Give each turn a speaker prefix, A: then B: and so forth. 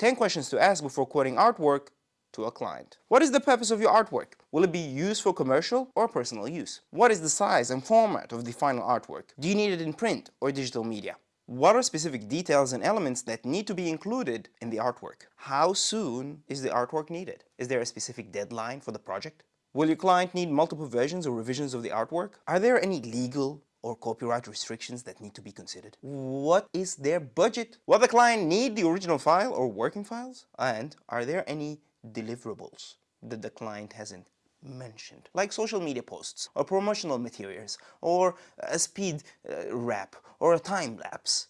A: 10 questions to ask before quoting artwork to a client. What is the purpose of your artwork? Will it be used for commercial or personal use? What is the size and format of the final artwork? Do you need it in print or digital media? What are specific details and elements that need to be included in the artwork? How soon is the artwork needed? Is there a specific deadline for the project? Will your client need multiple versions or revisions of the artwork? Are there any legal or copyright restrictions that need to be considered? What is their budget? Will the client need the original file or working files? And are there any deliverables that the client hasn't mentioned, like social media posts or promotional materials or a speed uh, wrap or a time lapse.